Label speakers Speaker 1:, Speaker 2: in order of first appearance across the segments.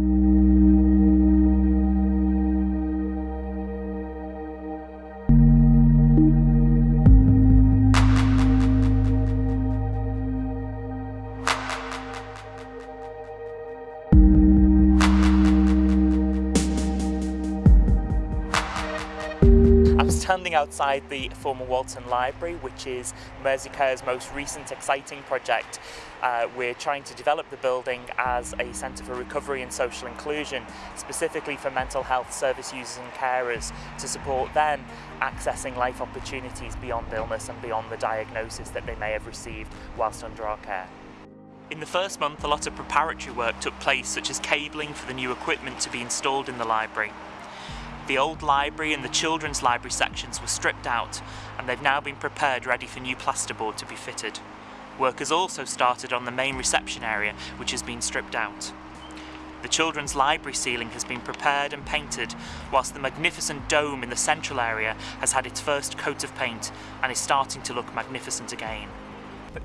Speaker 1: I'm standing outside the former Walton Library, which is Merseycare's most recent exciting project. Uh, we're trying to develop the building as a centre for recovery and social inclusion, specifically for mental health service users and carers to support them accessing life opportunities beyond illness and beyond the diagnosis that they may have received whilst under our care. In the first month, a lot of preparatory work took place, such as cabling for the new equipment to be installed in the library. The old library and the children's library sections were stripped out and they've now been prepared ready for new plasterboard to be fitted. Work has also started on the main reception area which has been stripped out. The children's library ceiling has been prepared and painted, whilst the magnificent dome in the central area has had its first coat of paint and is starting to look magnificent again.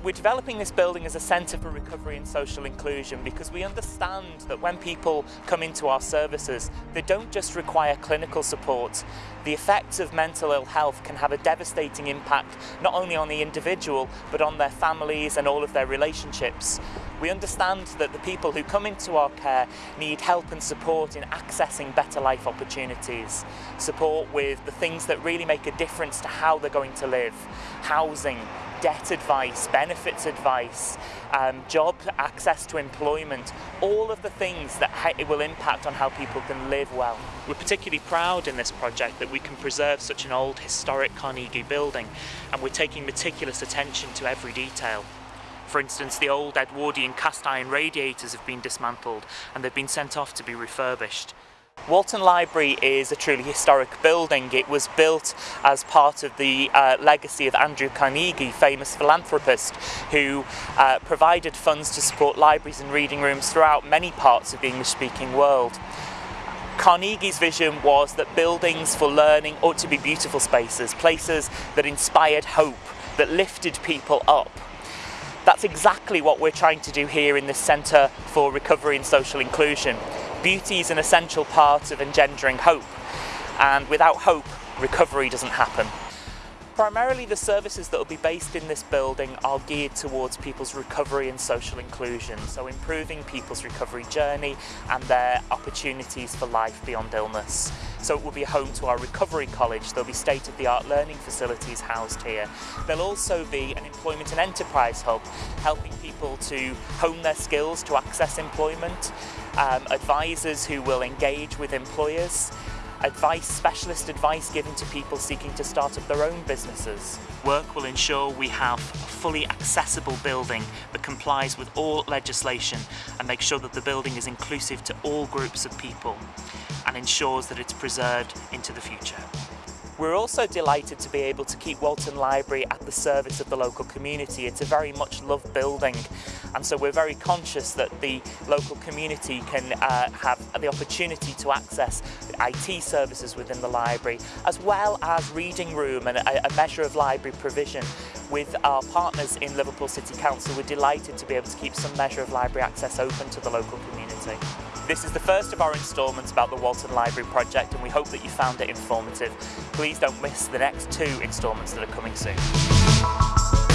Speaker 1: We're developing this building as a centre for recovery and social inclusion because we understand that when people come into our services, they don't just require clinical support. The effects of mental ill health can have a devastating impact not only on the individual but on their families and all of their relationships. We understand that the people who come into our care need help and support in accessing better life opportunities, support with the things that really make a difference to how they're going to live, housing, debt advice, benefits advice, um, job access to employment, all of the things that it will impact on how people can live well. We're particularly proud in this project that we can preserve such an old historic Carnegie building and we're taking meticulous attention to every detail. For instance, the old Edwardian cast iron radiators have been dismantled and they've been sent off to be refurbished. Walton Library is a truly historic building. It was built as part of the uh, legacy of Andrew Carnegie, famous philanthropist, who uh, provided funds to support libraries and reading rooms throughout many parts of the English-speaking world. Carnegie's vision was that buildings for learning ought to be beautiful spaces, places that inspired hope, that lifted people up. That's exactly what we're trying to do here in the Centre for Recovery and Social Inclusion beauty is an essential part of engendering hope, and without hope, recovery doesn't happen. Primarily the services that will be based in this building are geared towards people's recovery and social inclusion, so improving people's recovery journey and their opportunities for life beyond illness. So it will be home to our recovery college, there'll be state-of-the-art learning facilities housed here. There'll also be an employment and enterprise hub, helping people to hone their skills to access employment, um, advisors who will engage with employers, advice, specialist advice given to people seeking to start up their own businesses. Work will ensure we have a fully accessible building that complies with all legislation and make sure that the building is inclusive to all groups of people and ensures that it's preserved into the future. We're also delighted to be able to keep Walton Library at the service of the local community. It's a very much loved building and so we're very conscious that the local community can uh, have the opportunity to access IT services within the library as well as reading room and a, a measure of library provision. With our partners in Liverpool City Council we're delighted to be able to keep some measure of library access open to the local community. This is the first of our instalments about the Walton Library project and we hope that you found it informative. Please don't miss the next two instalments that are coming soon.